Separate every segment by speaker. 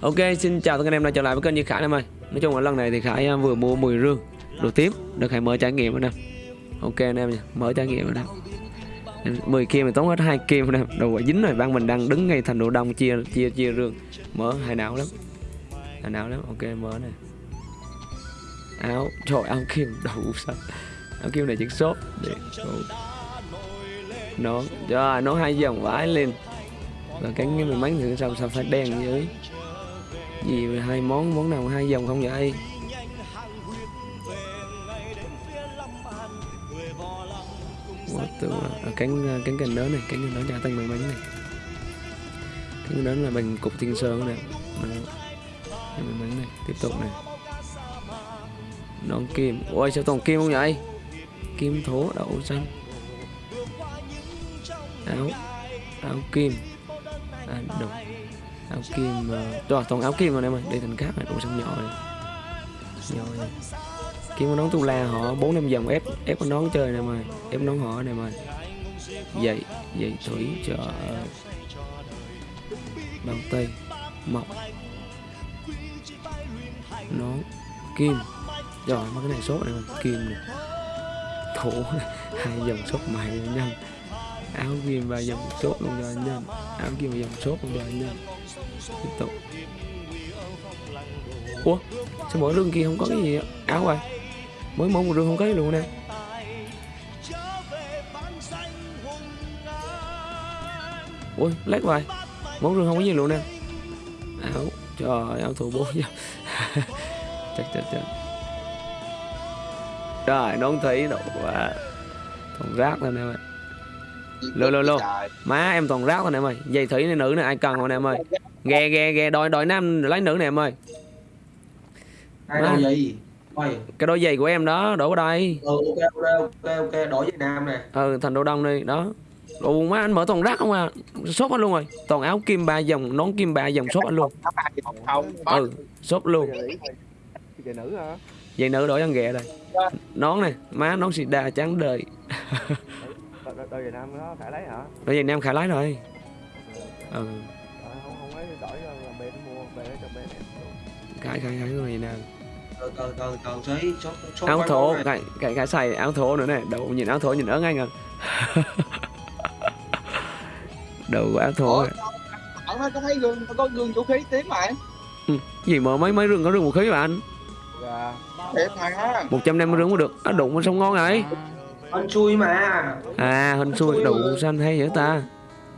Speaker 1: Ok, xin chào tất cả anh em đã trở lại với kênh Như Khải em ơi. Nói chung là lần này thì Khải à, vừa mua 10 rương Đồ tiếp, được Khải mở trải nghiệm rồi nè. Ok anh em nha, mở trải nghiệm rồi nè. 10 kia mình tốn hết hai kim rồi nè. Đồ quả dính rồi, ban mình đang đứng ngay thành đồ đông chia chia chia rương. Mở hài não lắm. Hài não lắm, ok mở này Áo, trời áo kim đủ sao. Áo kim này chiếc shop để Nón, trời nó hai dòng vãi lên và cánh cái mình bắn thì sao sao phải đen dưới gì hai món món nào hai dòng không vậy? Quá the à, cánh à, cánh cành đó này cánh cành đó trả tăng bằng bánh này. Cánh đó là bằng cục thiên sơn này cái bằng bánh này tiếp tục này nón kim ôi sao toàn kim không vậy? Kim thố đậu xanh. Áo áo kim à, đồng áo kim uh, rồi toàn áo kim rồi em ơi đây thành cáp này cũng xong nhỏ rồi nhỏ rồi kim con nón tu la họ bốn năm vòng ép ép con nón chơi này mà ép nón họ này mà dậy dậy thủy chợ bàn tây mọc nón kim. Rồi mấy cái này sốt này mà kim này thủ hai dòng sốt mày nhanh áo ghim và dòng số luôn cho anh nhân áo ghim và dòng số luôn cho anh nhân tiếp tục. Ủa, sao mỗi rương kia không có cái gì áo à? Mỗi mỗi một rương không có gì luôn nè. Ui lát vậy mỗi rương không có gì luôn nè. Áo, trời, áo thủ bố chắc chắc chắc. Rồi nón thấy độ quá. Thùng rác lên nè ạ lô lô lô. Má em toàn rác thôi nè em ơi. Giày thủy này nữ này ai cần không nè em ơi? Ghe ghe ghe đòi đòi nam lấy nữ nè em ơi.
Speaker 2: Ai
Speaker 1: cái đôi giày của em đó đổ vào đây.
Speaker 2: Ừ, ok ok ok ok đổi với nam nè.
Speaker 1: Ừ thành đồ đông đi đó. Ồ má anh mở toàn rác không à? Shop anh luôn rồi. Toàn áo kim ba dòng Nón kim ba dòng shop anh luôn. Ừ shop luôn.
Speaker 3: Về nữ hả?
Speaker 1: Giày nữ đổi ăn ghẹ đây Nón này Má nón xịt đà trắng đời
Speaker 3: đôi về nam nó phải lấy hả?
Speaker 1: Đôi giày nam khả lái rồi. Ừ.
Speaker 3: Ờ, không không lấy đổi cho làm bên mua bên cho bên em
Speaker 1: Khải khải khải người nào?
Speaker 2: Từ từ từ từ xí số số
Speaker 1: áo thổ cái cái cái xài áo thổ nữa này đầu nhìn áo thổ nhìn ớn anh à đầu của áo thổ.
Speaker 4: Ông nói có thấy gương có gương vũ khí tím mà
Speaker 1: gì mà mấy mấy rừng có rừng vũ khí mà anh?
Speaker 3: Dạ
Speaker 4: thiệt mà.
Speaker 1: 150 rừng cũng được. Nó đụng nó sống ngon rồi
Speaker 2: anh xui mà.
Speaker 1: À hình xui đụng xanh hay vậy ta?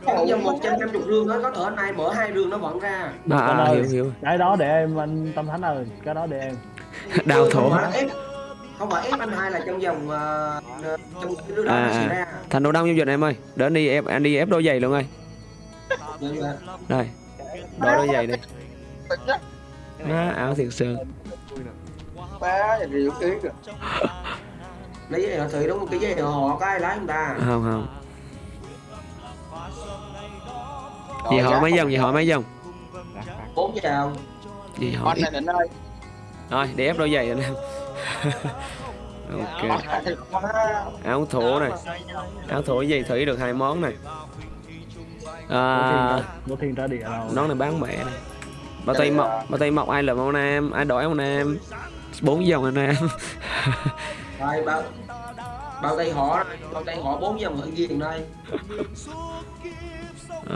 Speaker 2: Bây giờ một trăm năm chục rương đó có thể anh này mở hai rương nó vẫn ra.
Speaker 1: À, à
Speaker 5: ơi.
Speaker 1: hiểu. hiểu
Speaker 5: cái đó để em anh tâm thánh ơi cái đó để em.
Speaker 1: Đào thổ.
Speaker 2: Không phải ép không phải ép anh hai là trong vòng uh, trong cái đứa đó
Speaker 1: À, à.
Speaker 2: ra.
Speaker 1: Thành đồ đông như vậy này em ơi. Để anh đi ép anh đi ép đôi giày luôn ơi. Đây. Đổi đôi giày
Speaker 4: chắc
Speaker 1: má áo thiệt sơn
Speaker 4: ba thì khí rồi
Speaker 2: lấy giấy họ thủy đúng một cái giấy họ có ai lái không ta?
Speaker 1: Không không. Gì họ mấy dòng gì họ mấy dòng?
Speaker 2: Bốn chào
Speaker 1: gì họ ít.
Speaker 4: này định ơi
Speaker 1: rồi để ép đôi giày anh em ok áo thổ này. áo thổ giày thủy được hai món này. À,
Speaker 5: của thiên trả địa đâu
Speaker 1: nón này bán mẹ này. Bao tay mọc bao tay mọc ai là mẫu nam ai đổi mẫu nam? Bốn dòng anh em
Speaker 2: rồi bao bao tay họ đây, bao tay họ bốn dòng ở ghiền đây?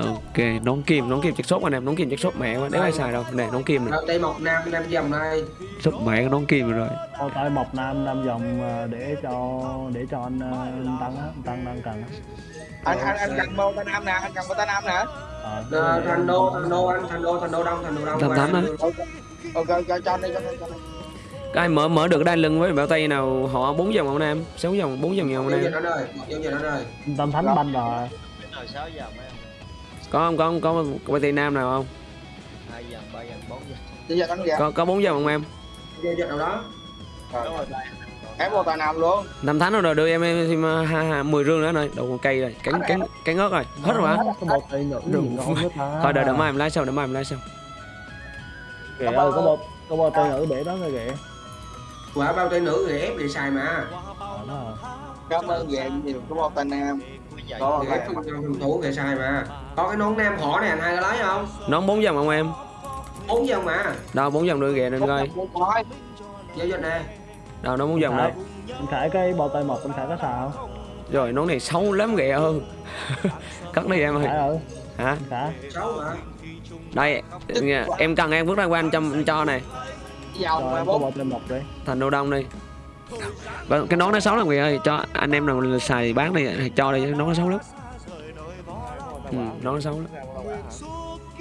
Speaker 1: Ok nón kim nón kim chất sốt anh em nón kim chất sốt mẹ quá đéo ai xài đâu. Nè nón kim này.
Speaker 2: Bao tay mọc nam năm dòng đây
Speaker 1: sốt mẹ nón kim rồi.
Speaker 5: Bao tay mộc nam năm dòng ờ, để cho để cho anh, ờ, anh tăng á tăng đang cần
Speaker 4: anh anh anh cần bao tay nam nè anh cần bao tay nam nè.
Speaker 2: Thành đô thành đô anh thành đô thành đô đông thành đô đông
Speaker 1: Thành thánh á.
Speaker 4: ok cho cho anh đi cho anh đi.
Speaker 1: cái mở mở được đai lưng với bao tay nào họ bốn dòng mẫu nam sáu dòng bốn dòng mẫu
Speaker 2: giao
Speaker 1: nam.
Speaker 2: Rồi rồi
Speaker 5: tâm thánh banh rồi
Speaker 6: rồi
Speaker 1: có không có không có bao tay nam nào không?
Speaker 6: Hai giờ ba giờ bốn giờ
Speaker 4: Bây giờ anh dạ
Speaker 1: có có bốn dòng không em
Speaker 2: nào đó
Speaker 6: rồi
Speaker 4: em bao tay nam. Luôn
Speaker 1: năm tháng rồi đưa em em thêm uh, hai, hai, mười rương nữa rồi. Đầu cây rồi cắn cắn cắn ớt rồi hết rồi hả? Thôi đợi đợi mai em lái sau đợi mai em lái sau.
Speaker 5: Kìa ơi có một có một tay nữ để đó thôi kìa
Speaker 2: quả bao tay nữ thì ép để xài mà.
Speaker 5: Ờ,
Speaker 4: cảm ơn về nhiều có bao tay nam. Có
Speaker 2: ghép phần phần thủ kệ sai mà. Có cái nón nam họ này anh hai có lấy không?
Speaker 1: Nón bốn dòng không em?
Speaker 2: Bốn dòng mà.
Speaker 1: Đâu bốn dòng nữa kìa đừng coi.
Speaker 2: Giao dịch nè.
Speaker 1: Đâu nó bốn dòng đây
Speaker 5: anh khải cái bao tay mộc anh khải có xào không?
Speaker 1: Rồi nón này xấu lắm kìa ơi cất đi em ơi. Hả?
Speaker 2: Xấu mà
Speaker 1: đây em cần em bước ra qua anh cho anh cho này
Speaker 5: mộc đi.
Speaker 1: Thành đô đông đi. Và cái nón nó xấu lắm kìa ơi. Cho anh em nào xài thì bán đi cho đi nón nó xấu lắm. Ừ, nón nó xấu lắm.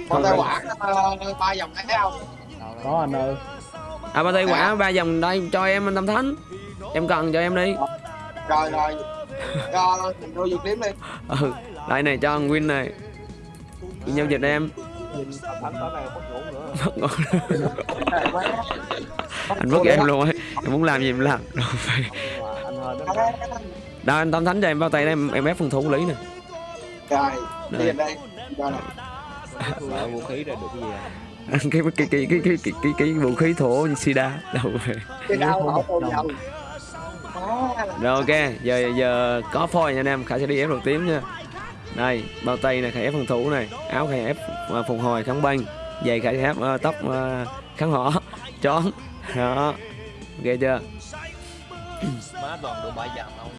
Speaker 4: Con tay quả ờ, ba dòng thấy không?
Speaker 5: Có anh ơi.
Speaker 1: À ba tay quả ba dòng đây cho em anh tâm thánh. Em cần cho em đi.
Speaker 4: Rồi rồi. Cho mình đôi dược điểm đi.
Speaker 1: Ừ đây này cho anh win này. Đi giao dịch em.
Speaker 3: Thánh tối nay mất ngủ nữa
Speaker 1: Mất ngủ. anh mất em luôn ấy. Em muốn làm gì em làm. Rồi, phải. đâu anh tâm thánh cho em bao tay đây em, em ép phần thủ lý nè.
Speaker 4: Rồi
Speaker 1: Đây.
Speaker 6: vũ khí ra được cái gì à?
Speaker 1: cái cái cái cái cái cái cái, cái, vũ khí thổ sida đâu về rồi ok. Giờ giờ có phôi nha anh em. Khải sẽ đi ép đầu tím nha. Đây bao tay này khải ép phòng thủ này. Áo khải ép uh, phục hồi kháng băng dày khải ép uh, tóc uh, kháng hỏ chón đó. Ok chưa?
Speaker 6: Má toàn đồ không?